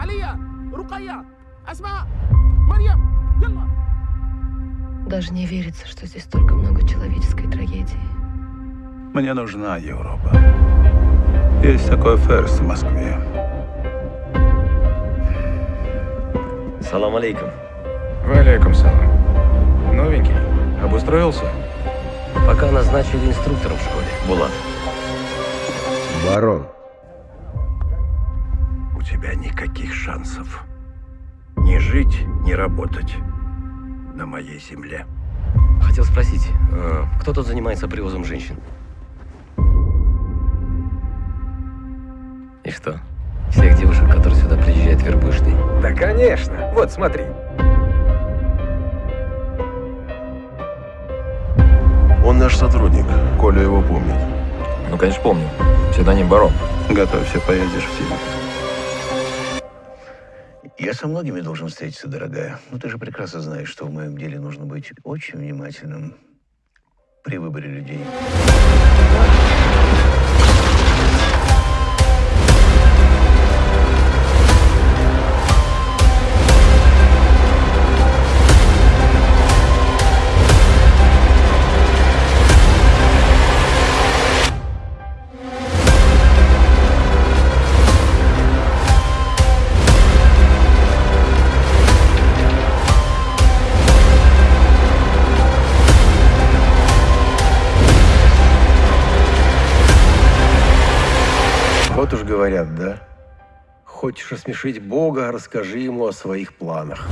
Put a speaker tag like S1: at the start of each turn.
S1: عليا رقية أسماء مريم يلا
S2: Даже не верится, что здесь столько много человеческой трагедии.
S3: Мне нужна Европа. Есть такой ферс в Москве.
S4: Салам алейкум.
S5: Валейкум салам. Новенький. Обустроился?
S4: Пока назначили инструктором в школе. Булат.
S6: Барон,
S7: У тебя никаких шансов. Не жить, не работать на моей земле.
S4: Хотел спросить, э, кто тут занимается привозом женщин? И что? Всех девушек, которые сюда приезжают, вербуешь ты?
S5: Да, конечно. Вот, смотри.
S6: он наш сотрудник. Коля его помнит.
S5: Ну, конечно, помню. Псевдоним Барон.
S3: Готовься, поедешь в Сибирь.
S8: Я со многими должен встретиться, дорогая. Но ты же прекрасно знаешь, что в моем деле нужно быть очень внимательным при выборе людей.
S6: Вот уж говорят, да? Хочешь осмешить Бога, расскажи ему о своих планах.